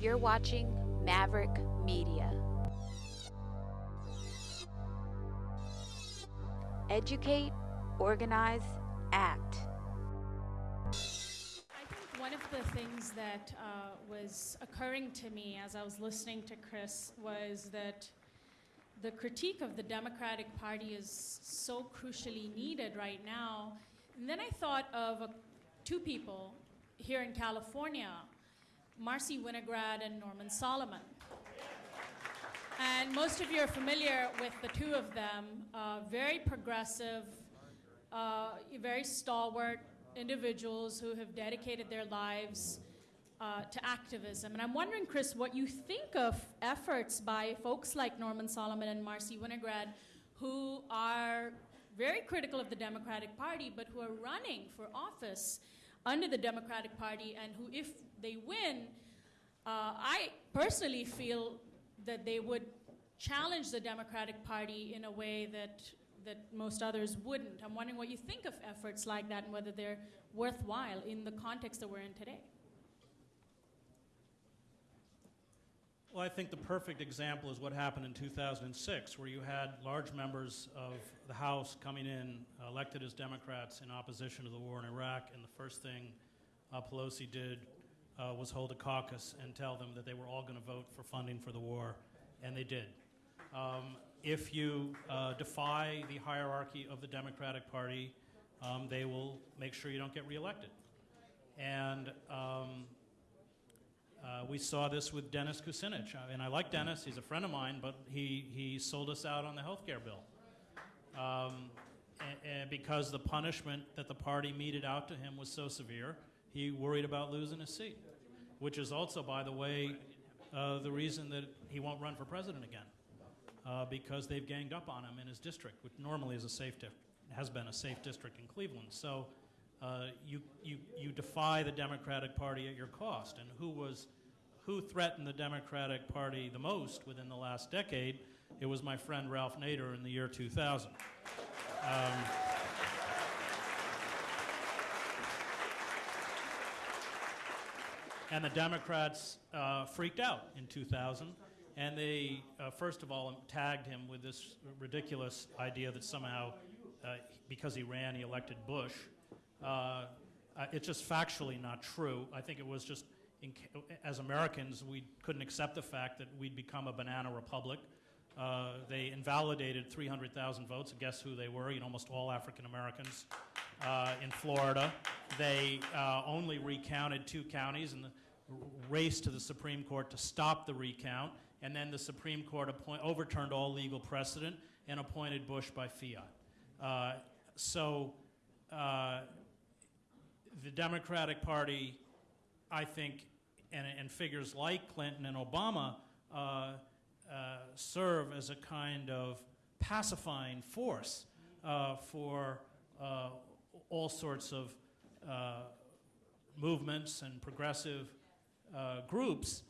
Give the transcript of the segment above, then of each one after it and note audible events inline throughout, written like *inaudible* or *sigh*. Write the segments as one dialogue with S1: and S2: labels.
S1: You're watching Maverick Media. Educate, organize, act.
S2: I think one of the things that uh, was occurring to me as I was listening to Chris was that the critique of the Democratic Party is so crucially needed right now. And then I thought of uh, two people here in California, Marcy Winograd and Norman Solomon. And most of you are familiar with the two of them, uh, very progressive, uh, very stalwart individuals who have dedicated their lives uh, to activism. And I'm wondering, Chris, what you think of efforts by folks like Norman Solomon and Marcy Winograd, who are very critical of the Democratic Party, but who are running for office under the Democratic Party, and who, if they win, uh, I personally feel that they would challenge the Democratic Party in a way that that most others wouldn't. I'm wondering what you think of efforts like that and whether they're worthwhile in the context that we're in today.
S3: Well, I think the perfect example is what happened in 2006, where you had large members of the House coming in, uh, elected as Democrats in opposition to the war in Iraq, and the first thing uh, Pelosi did uh, was hold a caucus and tell them that they were all going to vote for funding for the war, and they did. Um, if you uh, defy the hierarchy of the Democratic Party, um, they will make sure you don't get reelected. And um, uh, we saw this with Dennis Kucinich. I mean, I like Dennis, he's a friend of mine, but he, he sold us out on the health care bill. Um, and, and because the punishment that the party meted out to him was so severe, he worried about losing his seat, which is also, by the way, uh, the reason that he won't run for president again, uh, because they've ganged up on him in his district, which normally is a safe has been a safe district in Cleveland. So uh, you, you, you defy the Democratic Party at your cost. And who was, who threatened the Democratic Party the most within the last decade? It was my friend Ralph Nader in the year 2000. Um, and the Democrats uh, freaked out in 2000. And they, uh, first of all, tagged him with this ridiculous idea that somehow, uh, because he ran, he elected Bush. Uh, it's just factually not true. I think it was just, as Americans, we couldn't accept the fact that we'd become a banana republic. Uh, they invalidated 300,000 votes. And guess who they were? You know, almost all African Americans uh, in Florida. They uh, only recounted two counties and the race to the Supreme Court to stop the recount. And then the Supreme Court overturned all legal precedent and appointed Bush by fiat. Uh, so the Democratic Party, I think, and, and figures like Clinton and Obama uh, uh, serve as a kind of pacifying force uh, for uh, all sorts of uh, movements and progressive uh, groups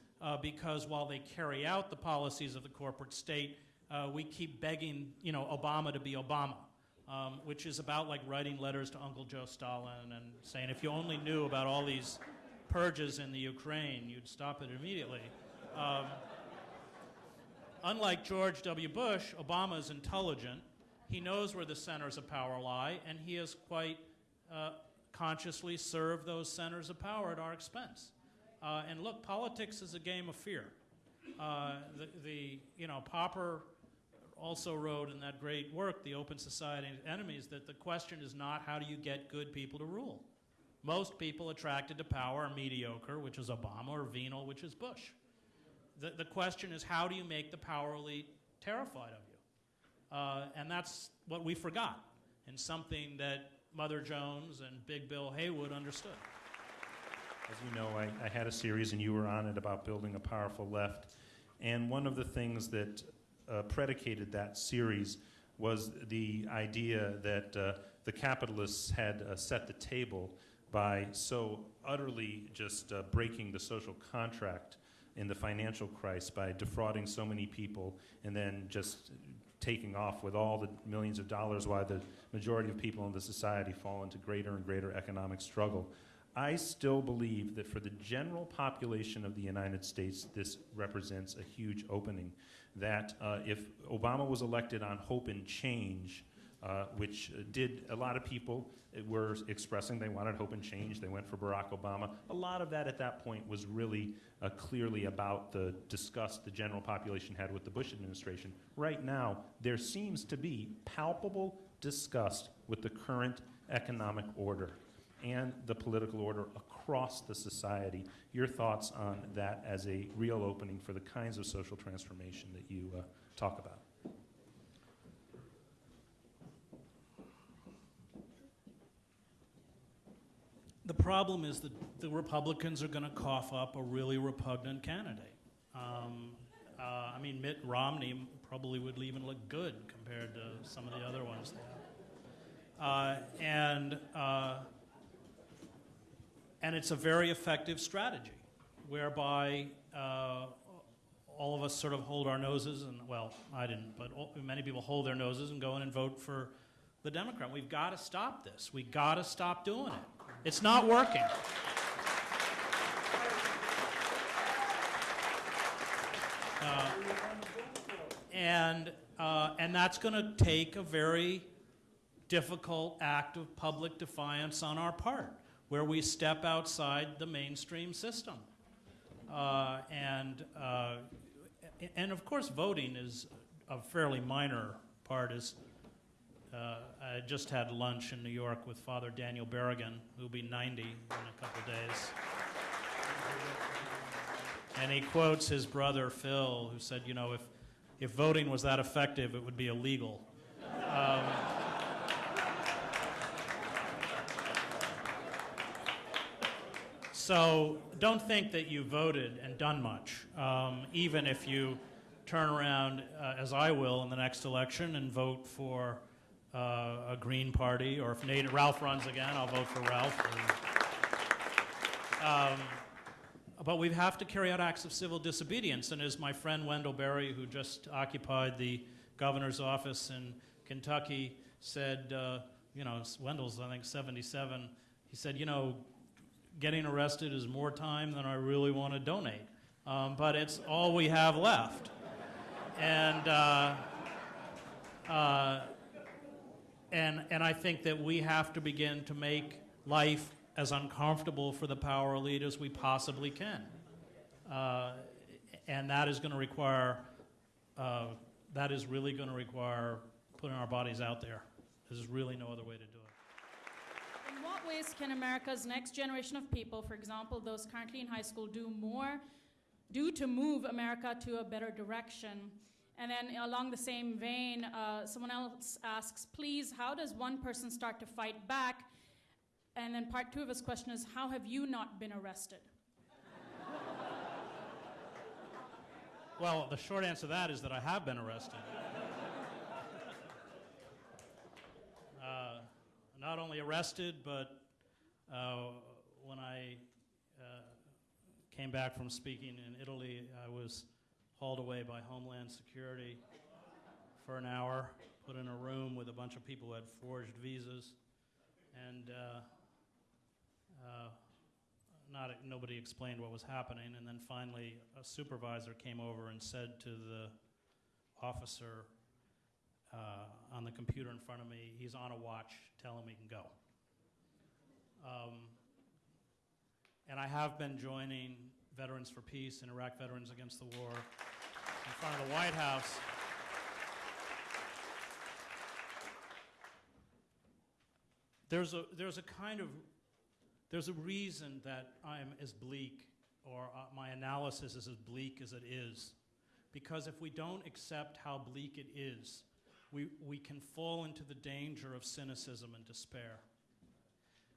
S3: because while they carry out the policies of the corporate state, we keep begging, you know, Obama to be Obama um, which is about like writing letters to Uncle Joe Stalin and saying, if you only knew about all these purges in the Ukraine, you'd stop it immediately. Um, unlike George W. Bush, Obama is intelligent. He knows where the centers of power lie, and he is quite uh, consciously serve those centers of power at our expense. Uh, and look, politics is a game of fear. Uh, the, the, you know, Popper also wrote in that great work, The Open Society of Enemies, that the question is not how do you get good people to rule. Most people attracted to power are mediocre, which is Obama, or venal, which is Bush. The, the question is how do you make the power elite terrified of you? Uh, and that's what we forgot, and something that Mother Jones and Big Bill Haywood understood.
S4: As you know, I, I had a series, and you were on it, about building a powerful left. And one of the things that uh, predicated that series was the idea that uh, the capitalists had uh, set the table by so utterly just uh, breaking the social contract in the financial crisis by defrauding so many people and then just taking off with all the millions of dollars why the majority of people in the society fall into greater and greater economic struggle. I still believe that for the general population of the United States, this represents a huge opening. That uh, if Obama was elected on hope and change, uh, which did a lot of people were expressing they wanted hope and change. They went for Barack Obama. A lot of that at that point was really uh, clearly about the disgust the general population had with the Bush administration. Right now, there seems to be palpable disgust with the current economic order and the political order across the society. Your thoughts on that as a real opening for the kinds of social transformation that you uh, talk about?
S3: The problem is that the Republicans are going to cough up a really repugnant candidate. Um, uh, I mean, Mitt Romney probably would even look good compared to some of the other ones. Uh, and, uh, and it's a very effective strategy whereby uh, all of us sort of hold our noses, and well, I didn't, but all, many people hold their noses and go in and vote for the Democrat. We've got to stop this. We've got to stop doing it. It's not working. Uh, and, uh, and that's going to take a very difficult act of public defiance on our part, where we step outside the mainstream system. Uh, and, uh, and of course, voting is a fairly minor part. Is I just had lunch in New York with Father Daniel Berrigan, who'll be 90 in a couple days. And he quotes his brother Phil, who said, you know, if, if voting was that effective, it would be illegal. Um, so don't think that you voted and done much, um, even if you turn around, uh, as I will in the next election, and vote for uh, a Green Party, or if Nate, Ralph runs again, I'll vote for Ralph. Um, but we have to carry out acts of civil disobedience. And as my friend Wendell Berry, who just occupied the governor's office in Kentucky, said, uh, you know, Wendell's, I think, 77, he said, you know, getting arrested is more time than I really want to donate. Um, but it's all we have left. And, uh, uh, and, and I think that we have to begin to make life as uncomfortable for the power elite as we possibly can. Uh, and that is going to require, uh, that is really going to require putting our bodies out there. There's really no other way to do it.
S2: In what ways can America's next generation of people, for example, those currently in high school, do more, do to move America to a better direction? And then along the same vein, uh, someone else asks, please, how does one person start to fight back? And then part two of his question is, how have you not been arrested?
S3: Well, the short answer to that is that I have been arrested. uh, not only arrested, but uh, when I uh, came back from speaking in Italy, I was hauled away by Homeland Security for an hour, put in a room with a bunch of people who had forged visas, and uh, uh, not nobody explained what was happening. And then finally, a supervisor came over and said to the officer uh, on the computer in front of me, "He's on a watch. Tell him he can go." Um, and I have been joining Veterans for Peace and Iraq Veterans Against the War in front of the White House. There's a, there's a kind of, there's a reason that I'm as bleak, or uh, my analysis is as bleak as it is. Because if we don't accept how bleak it is, we, we can fall into the danger of cynicism and despair.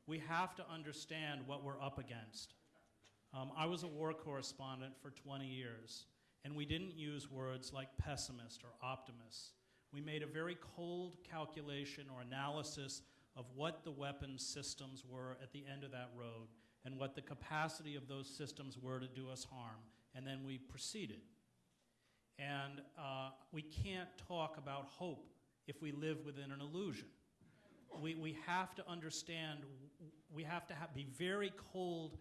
S3: We have to understand what we're up against. Um, I was a war correspondent for 20 years, and we didn't use words like pessimist or optimist. We made a very cold calculation or analysis of what the weapons systems were at the end of that road and what the capacity of those systems were to do us harm, and then we proceeded. And uh, we can't talk about hope if we live within an illusion. we, we have to understand, we have to ha- be very cold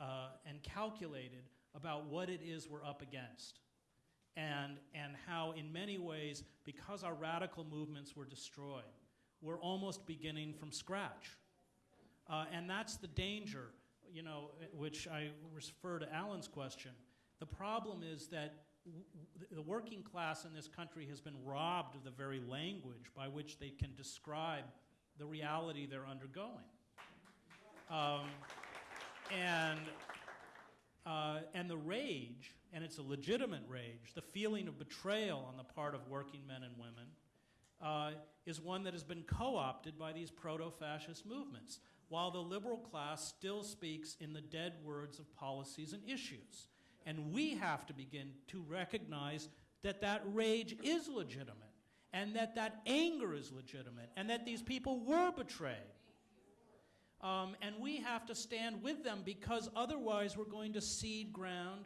S3: uh, and calculated about what it is we're up against. And, and how, in many ways, because our radical movements were destroyed, we're almost beginning from scratch. Uh, and that's the danger, you know, which I refer to Alan's question. The problem is that the working class in this country has been robbed of the very language by which they can describe the reality they're undergoing. Um, and, uh, and the rage, and it's a legitimate rage, the feeling of betrayal on the part of working men and women, uh, is one that has been co opted by these proto fascist movements, while the liberal class still speaks in the dead words of policies and issues. And we have to begin to recognize that that rage is legitimate, and that that anger is legitimate, and that these people were betrayed. Um, and we have to stand with them because otherwise we're going to cede ground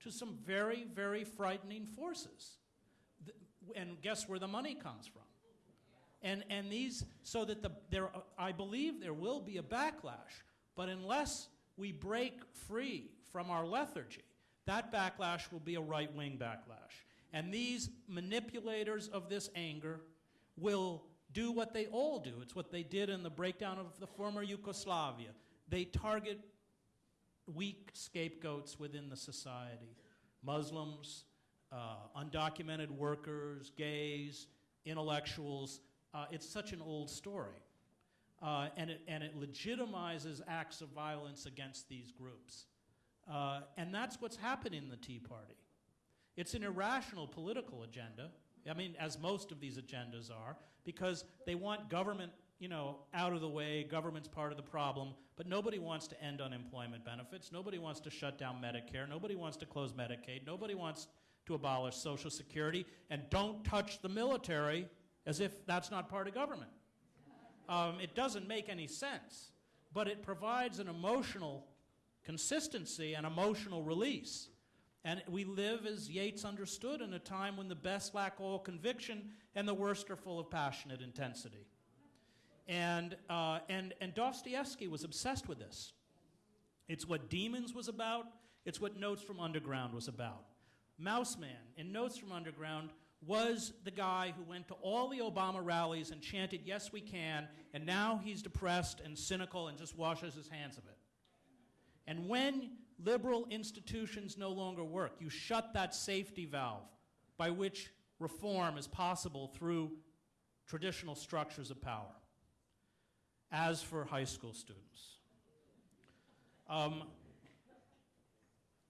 S3: to some very, very frightening forces. And guess where the money comes from? And, and these, so that the, there, I believe there will be a backlash, but unless we break free from our lethargy, that backlash will be a right wing backlash. And these manipulators of this anger will do what they all do. It's what they did in the breakdown of the former Yugoslavia. They target weak scapegoats within the society Muslims, uh, undocumented workers, gays, intellectuals. Uh, it's such an old story. Uh, and, it, and it legitimizes acts of violence against these groups. Uh, and that's what's happening in the Tea Party. It's an irrational political agenda. I mean, as most of these agendas are, because they want government, you know, out of the way. Government's part of the problem, but nobody wants to end unemployment benefits. Nobody wants to shut down Medicare. Nobody wants to close Medicaid. Nobody wants to abolish Social Security. And don't touch the military as if that's not part of government. Um, it doesn't make any sense, but it provides an emotional consistency and emotional release. And we live, as Yeats understood, in a time when the best lack all conviction and the worst are full of passionate intensity. And, uh, and, and Dostoevsky was obsessed with this. It's what Demons was about, it's what Notes from Underground was about. Mouseman in Notes from Underground was the guy who went to all the Obama rallies and chanted, Yes, we can, and now he's depressed and cynical and just washes his hands of it. And when liberal institutions no longer work, you shut that safety valve by which reform is possible through traditional structures of power. As for high school students, um,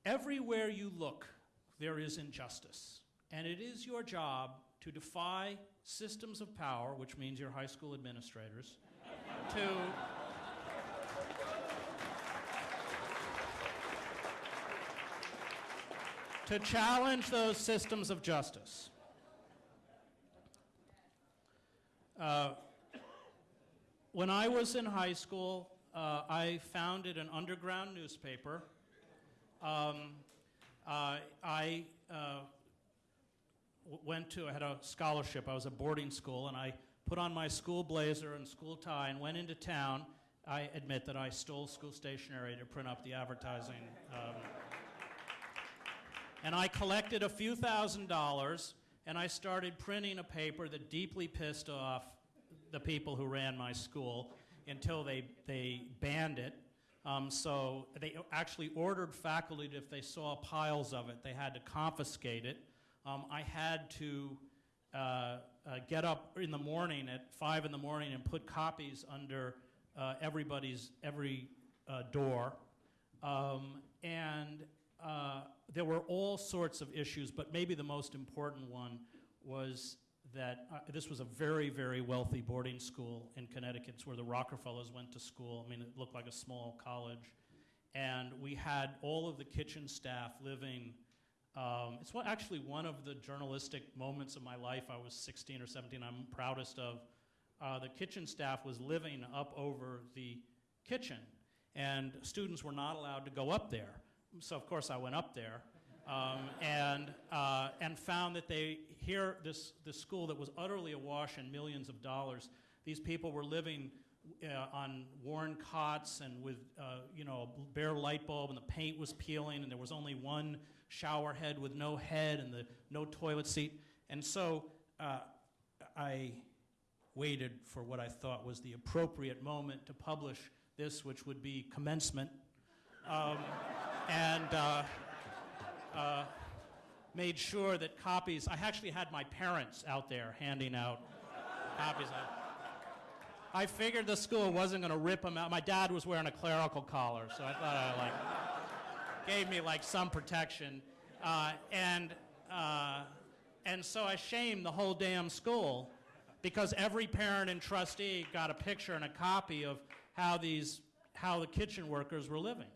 S3: everywhere you look, there is injustice. And it is your job to defy systems of power, which means your high school administrators, to to challenge those systems of justice. Uh, when I was in high school, uh, I founded an underground newspaper. Um, uh, I uh, went to, I had a scholarship, I was at boarding school, and I put on my school blazer and school tie and went into town. I admit that I stole school stationery to print up the advertising. Um, and I collected a few thousand dollars and I started printing a paper that deeply pissed off the people who ran my school until they, they banned it. Um, so they actually ordered faculty that if they saw piles of it, they had to confiscate it. Um, I had to uh, uh, get up in the morning at five in the morning and put copies under uh, everybody's every uh, door. Um, and uh, there were all sorts of issues, but maybe the most important one was that uh, this was a very, very wealthy boarding school in Connecticut. It's where the Rockefellers went to school. I mean, it looked like a small college. And we had all of the kitchen staff living. Um, it's what, actually one of the journalistic moments of my life. I was 16 or 17, I'm proudest of. Uh, the kitchen staff was living up over the kitchen, and students were not allowed to go up there so of course I went up there um, and, uh, and found that they here this, this school that was utterly awash in millions of dollars These people were living uh, on worn cots and with, uh, you know, a bare light bulb, and the paint was peeling, and there was only one shower head with no head and the no toilet seat. And so uh, I waited for what I thought was the appropriate moment to publish this, which would be commencement. Um, and uh, uh, made sure that copies, I actually had my parents out there handing out copies. I, figured the school wasn't going to rip them out. My dad was wearing a clerical collar, so I thought I like gave me like some protection. Uh, and, uh, and so I shamed the whole damn school because every parent and trustee got a picture and a copy of how these, how the kitchen workers were living.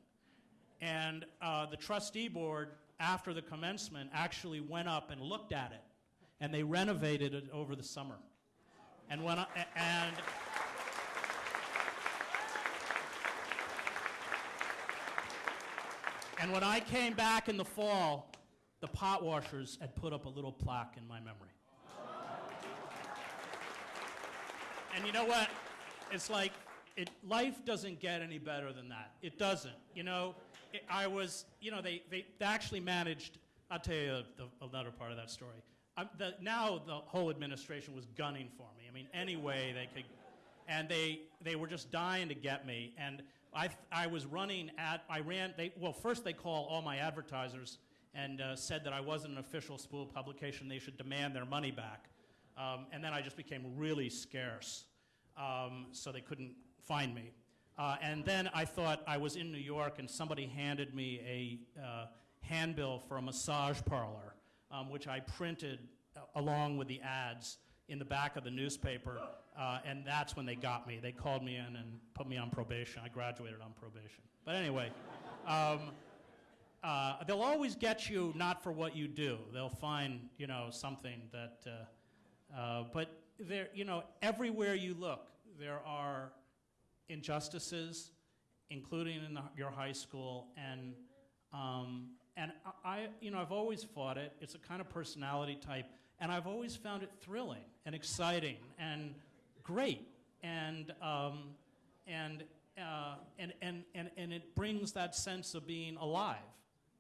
S3: And uh, the trustee board, after the commencement, actually went up and looked at it, and they renovated it over the summer. And when I, and and when I came back in the fall, the pot washers had put up a little plaque in my memory. And you know what? It's like it, life doesn't get any better than that. It doesn't. You know, I was, you know, they, they, they actually managed, I'll tell you the, another part of that story. The, now the whole administration was gunning for me. I mean, any way they could, and they, they were just dying to get me. And I, I was running at, I ran, they, well, first they called all my advertisers and uh, said that I wasn't an official school publication. They should demand their money back. Um, and then I just became really scarce, um, so they couldn't find me. Uh, and then I thought I was in New York, and somebody handed me a uh, handbill for a massage parlor, um, which I printed uh, along with the ads in the back of the newspaper. Uh, and that's when they got me. They called me in and put me on probation. I graduated on probation. But anyway. Um, uh, they'll always get you not for what you do. They'll find, you know, something that, uh, uh, but there, you know, everywhere you look, there are injustices, including in the, your high school, and um, and I, you know, I've always fought it. It's a kind of personality type, and I've always found it thrilling and exciting and great, and um, and, uh, and and and and it brings that sense of being alive.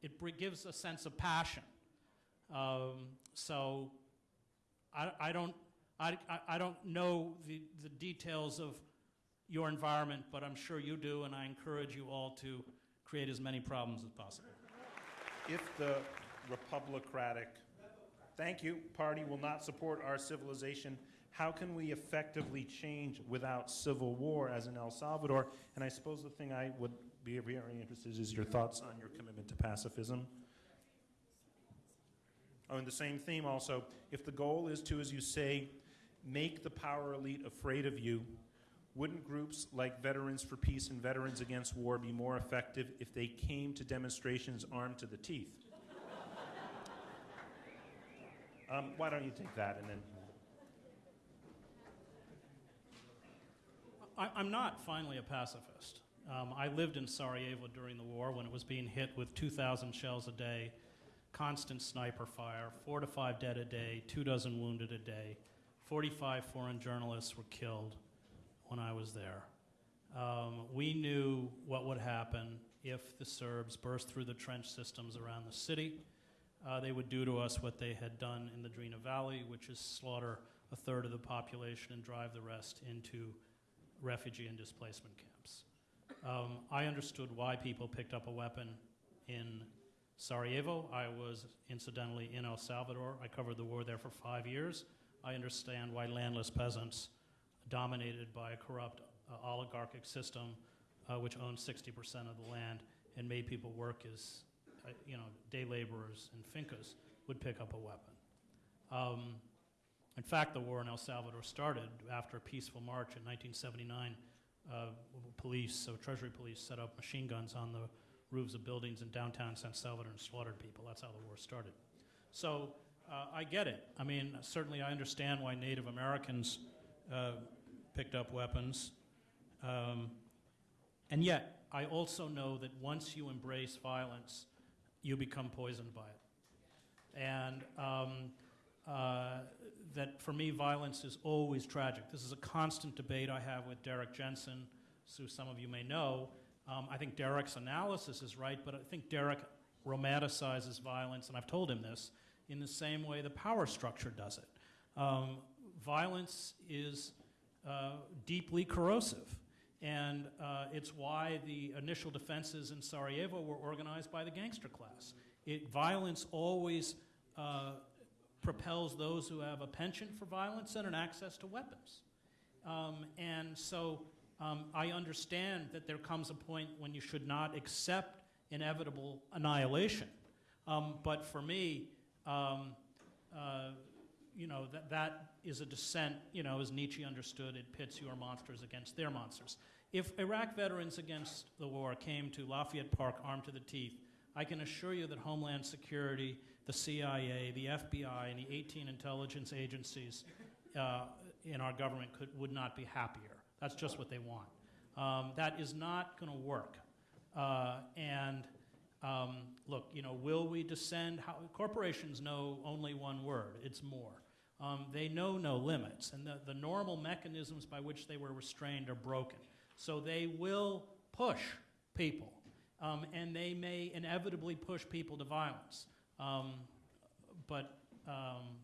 S3: It gives a sense of passion. Um, so I, I don't I, I don't know the, the details of your environment, but I'm sure you do, and I encourage you all to create as many problems as possible.
S4: If the Republicratic, thank you, party will not support our civilization, how can we effectively change without civil war as in El Salvador? And I suppose the thing I would be very interested in is your thoughts on your commitment to pacifism. Oh, and the same theme also, if the goal is to, as you say, make the power elite afraid of you, wouldn't groups like Veterans for Peace and Veterans Against War be more effective if they came to demonstrations armed to the teeth? *laughs* um, why don't you take that and then?
S3: I, I'm not finally a pacifist. Um, I lived in Sarajevo during the war when it was being hit with 2,000 shells a day, constant sniper fire, four to five dead a day, two dozen wounded a day. 45 foreign journalists were killed when I was there. Um, we knew what would happen if the Serbs burst through the trench systems around the city. Uh, they would do to us what they had done in the Drina Valley, which is slaughter a third of the population and drive the rest into refugee and displacement camps. Um, I understood why people picked up a weapon in Sarajevo. I was incidentally in El Salvador. I covered the war there for five years. I understand why landless peasants, dominated by a corrupt uh, oligarchic system, uh, which owned 60% of the land and made people work as, uh, you know, day laborers and fincas, would pick up a weapon. Um, in fact, the war in El Salvador started after a peaceful march in 1979. Uh, police, so Treasury police, set up machine guns on the roofs of buildings in downtown San Salvador and slaughtered people. That's how the war started. So uh, I get it. I mean, certainly I understand why Native Americans uh, picked up weapons. Um, and yet, I also know that once you embrace violence, you become poisoned by it. And um, uh, that for me, violence is always tragic. This is a constant debate I have with Derrick Jensen, who some of you may know. Um, I think Derrick's analysis is right, but I think Derek romanticizes violence, and I've told him this, in the same way the power structure does it. Um, violence is uh, deeply corrosive. And uh, it's why the initial defenses in Sarajevo were organized by the gangster class. It, violence always uh, propels those who have a penchant for violence and an access to weapons. Um, and so um, I understand that there comes a point when you should not accept inevitable annihilation. Um, but for me, um, uh, you know, that, that is a descent, you know, as Nietzsche understood, it pits your monsters against their monsters. If Iraq veterans against the war came to Lafayette Park armed to the teeth, I can assure you that Homeland Security, the CIA, the FBI, and the 18 intelligence agencies uh, in our government could, would not be happier. That's just what they want. Um, that is not going to work. Uh, and um, look, you know, will we descend? How, corporations know only one word it's more. Um, they know no limits, and the, the normal mechanisms by which they were restrained are broken. So they will push people, um, and they may inevitably push people to violence. Um, but, um,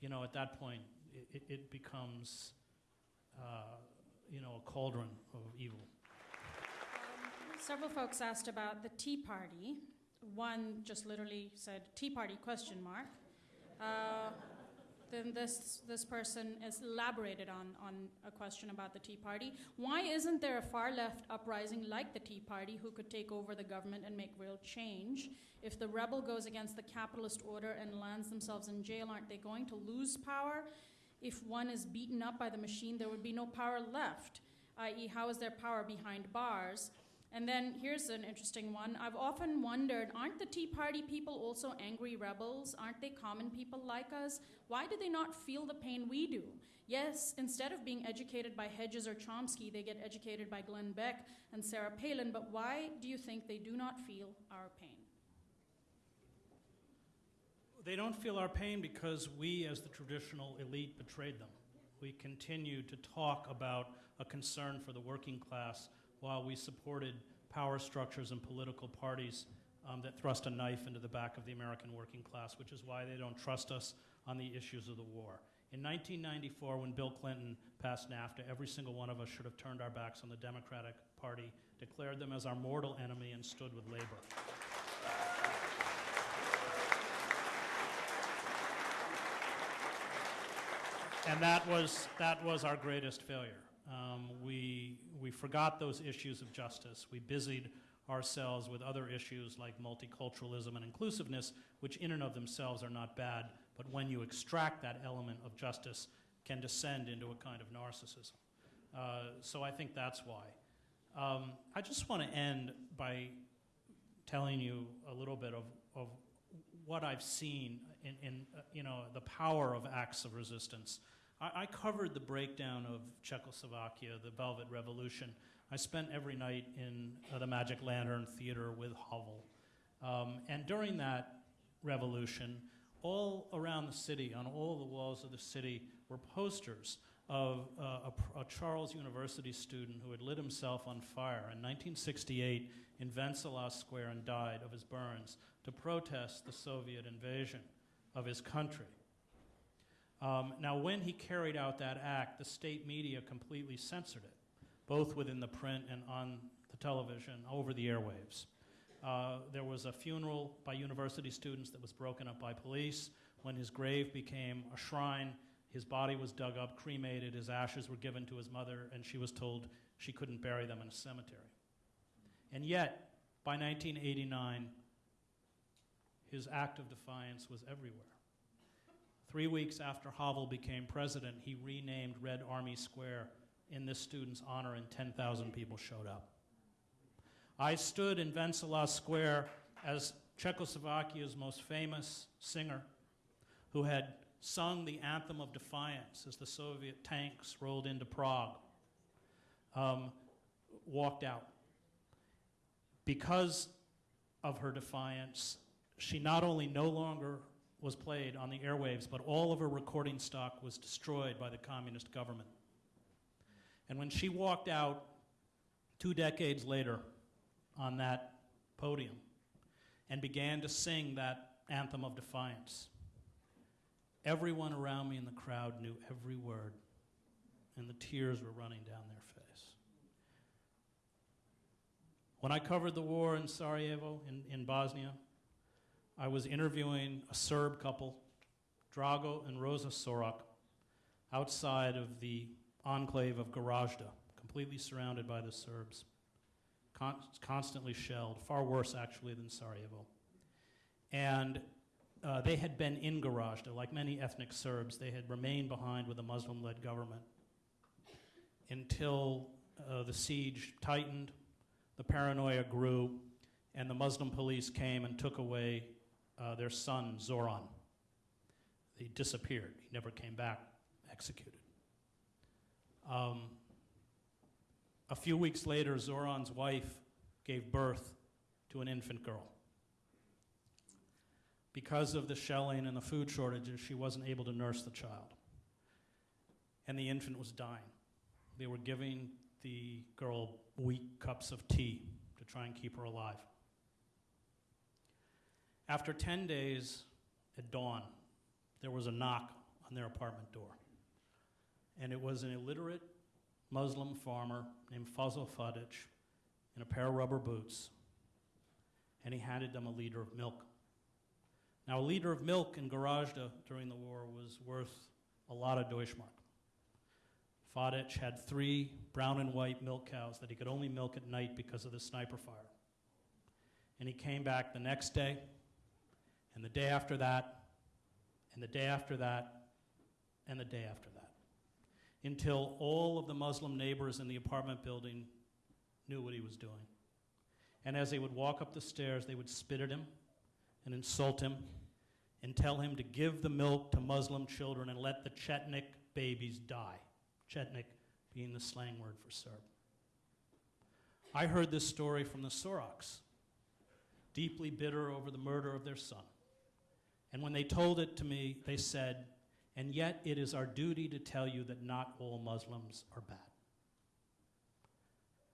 S3: you know, at that point, it, it becomes, uh, you know, a cauldron of evil.
S2: Several folks asked about the Tea Party. One just literally said Tea Party question mark. Uh, then this this person has elaborated on, on a question about the Tea Party. Why isn't there a far left uprising like the Tea Party who could take over the government and make real change? If the rebel goes against the capitalist order and lands themselves in jail, aren't they going to lose power? If one is beaten up by the machine, there would be no power left, i.e., how is there power behind bars? And then here's an interesting one. I've often wondered aren't the Tea Party people also angry rebels? Aren't they common people like us? Why do they not feel the pain we do? Yes, instead of being educated by Hedges or Chomsky, they get educated by Glenn Beck and Sarah Palin, but why do you think they do not feel our pain?
S3: They don't feel our pain because we, as the traditional elite, betrayed them. We continue to talk about a concern for the working class while we supported power structures and political parties um, that thrust a knife into the back of the American working class, which is why they don't trust us on the issues of the war. In 1994, when Bill Clinton passed NAFTA, every single one of us should have turned our backs on the Democratic Party, declared them as our mortal enemy, and stood with labor. And that was, that was our greatest failure. Um, we, we forgot those issues of justice. We busied ourselves with other issues like multiculturalism and inclusiveness, which in and of themselves are not bad, but when you extract that element of justice, can descend into a kind of narcissism. Uh, so I think that's why. Um, I just want to end by telling you a little bit of, of what I've seen in, in uh, you know, the power of acts of resistance. I, I covered the breakdown of Czechoslovakia, the Velvet Revolution. I spent every night in uh, the Magic Lantern Theater with Havel. Um, and during that revolution, all around the city, on all the walls of the city, were posters of uh, a, a, Charles University student who had lit himself on fire in 1968 in Wenceslas Square and died of his burns to protest the Soviet invasion of his country. Um, now, when he carried out that act, the state media completely censored it, both within the print and on the television, over the airwaves. Uh, there was a funeral by university students that was broken up by police. When his grave became a shrine, his body was dug up, cremated, his ashes were given to his mother, and she was told she couldn't bury them in a cemetery. And yet, by 1989, his act of defiance was everywhere. Three weeks after Havel became president, he renamed Red Army Square in this student's honor, and 10,000 people showed up. I stood in Wenceslas Square as Czechoslovakia's most famous singer who had sung the anthem of defiance as the Soviet tanks rolled into Prague, um, walked out. Because of her defiance, she not only no longer was played on the airwaves, but all of her recording stock was destroyed by the communist government. And when she walked out two decades later on that podium and began to sing that anthem of defiance, everyone around me in the crowd knew every word, and the tears were running down their face. When I covered the war in Sarajevo, in, in Bosnia, I was interviewing a Serb couple, Drago and Rosa Sorak, outside of the enclave of Gorazde, completely surrounded by the Serbs, con- constantly shelled, far worse actually than Sarajevo. And uh, they had been in Gorazde, like many ethnic Serbs, they had remained behind with a Muslim led government until uh, the siege tightened, the paranoia grew, and the Muslim police came and took away uh, their son, Zoran. He disappeared, he never came back, executed. Um, a few weeks later, Zoran's wife gave birth to an infant girl. Because of the shelling and the food shortages, she wasn't able to nurse the child. And the infant was dying. They were giving the girl weak cups of tea to try and keep her alive. After 10 days at dawn, there was a knock on their apartment door. And it was an illiterate Muslim farmer named Fazl Fadic in a pair of rubber boots. And he handed them a liter of milk. Now, a liter of milk in Gorazde during the war was worth a lot of Deutschmark. Fadic had three brown and white milk cows that he could only milk at night because of the sniper fire. And he came back the next day, and the day after that, and the day after that, and the day after that, until all of the Muslim neighbors in the apartment building knew what he was doing. And as they would walk up the stairs, they would spit at him and insult him and tell him to give the milk to Muslim children and let the Chetnik babies die. Chetnik being the slang word for Serb. I heard this story from the Soraks, deeply bitter over the murder of their son. And when they told it to me, they said, and yet it is our duty to tell you that not all Muslims are bad.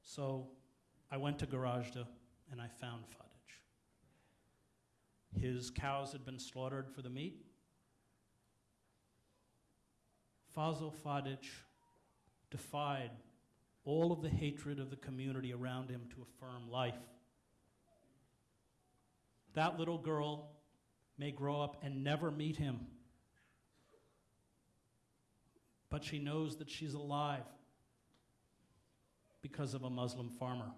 S3: So I went to Gorazde and I found Fadic. His cows had been slaughtered for the meat. Fazl Fadic defied all of the hatred of the community around him to affirm life. That little girl may grow up and never meet him, but she knows that she's alive because of a Muslim farmer.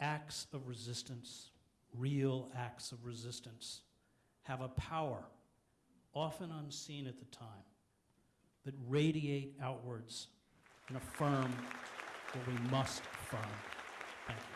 S3: Acts of resistance, real acts of resistance, have a power, often unseen at the time, that radiate outwards and affirm what we must affirm. Thank you.